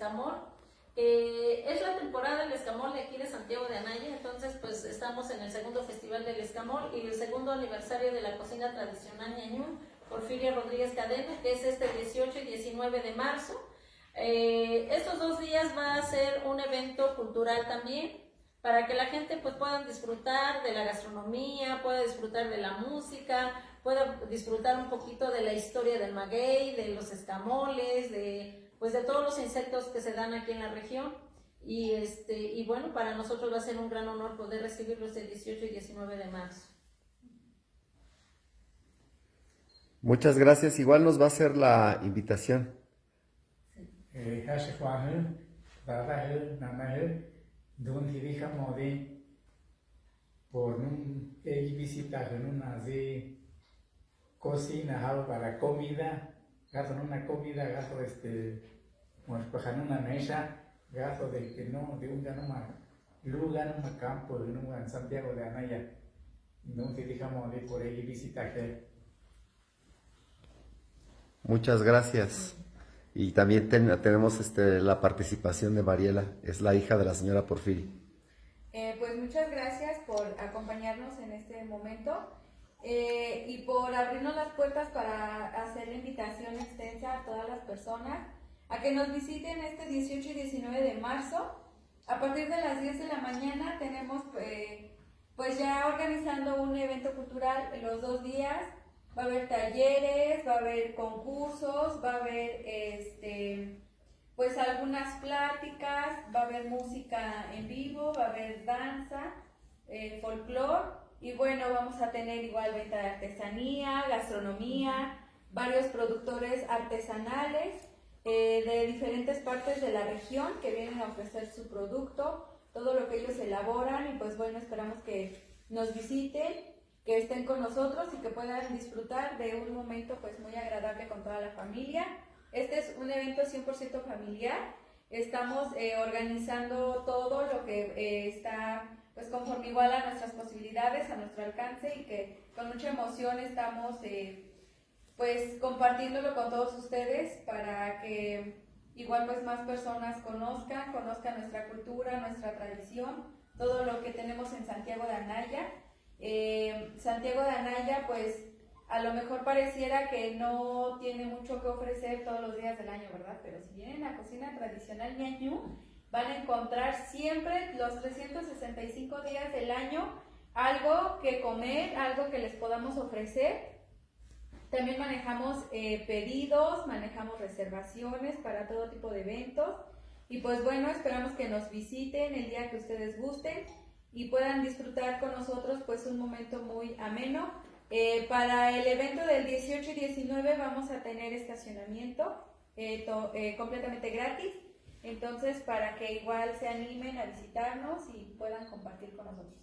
escamol. Eh, es la temporada del escamol de aquí de Santiago de Anaya, entonces pues estamos en el segundo festival del escamol y el segundo aniversario de la cocina tradicional ñañú, Porfirio Rodríguez Cadena, que es este 18 y 19 de marzo. Eh, estos dos días va a ser un evento cultural también, para que la gente pues pueda disfrutar de la gastronomía, pueda disfrutar de la música, pueda disfrutar un poquito de la historia del maguey, de los escamoles, de pues de todos los insectos que se dan aquí en la región. Y, este, y bueno, para nosotros va a ser un gran honor poder recibirlos el 18 y 19 de marzo. Muchas gracias. Igual nos va a hacer la invitación. Donde dejamos de por un visita en una de cocina algo para comida gasto en una comida gasto este pues en una mesa gasto de que no de un lugar un campo de un Santiago de Anaya. Donde dejamos de por ahí visitar muchas gracias. Y también tenemos este, la participación de Mariela, es la hija de la señora Porfiri. Eh, pues muchas gracias por acompañarnos en este momento eh, y por abrirnos las puertas para hacer la invitación extensa a todas las personas a que nos visiten este 18 y 19 de marzo. A partir de las 10 de la mañana tenemos eh, pues ya organizando un evento cultural los dos días va a haber talleres, va a haber concursos, va a haber este, pues algunas pláticas, va a haber música en vivo, va a haber danza, eh, folclore y bueno, vamos a tener igual venta de artesanía, gastronomía, varios productores artesanales eh, de diferentes partes de la región que vienen a ofrecer su producto, todo lo que ellos elaboran y pues bueno, esperamos que nos visiten que estén con nosotros y que puedan disfrutar de un momento pues muy agradable con toda la familia. Este es un evento 100% familiar. Estamos eh, organizando todo lo que eh, está pues conforme igual a nuestras posibilidades, a nuestro alcance y que con mucha emoción estamos eh, pues compartiéndolo con todos ustedes para que igual pues más personas conozcan, conozcan nuestra cultura, nuestra tradición, todo lo que tenemos en Santiago de Anaya eh, Santiago de Anaya, pues a lo mejor pareciera que no tiene mucho que ofrecer todos los días del año, ¿verdad? Pero si vienen a cocina tradicional ñañú, van a encontrar siempre los 365 días del año algo que comer, algo que les podamos ofrecer. También manejamos eh, pedidos, manejamos reservaciones para todo tipo de eventos. Y pues bueno, esperamos que nos visiten el día que ustedes gusten y puedan disfrutar con nosotros pues un momento muy ameno. Eh, para el evento del 18 y 19 vamos a tener estacionamiento eh, eh, completamente gratis, entonces para que igual se animen a visitarnos y puedan compartir con nosotros.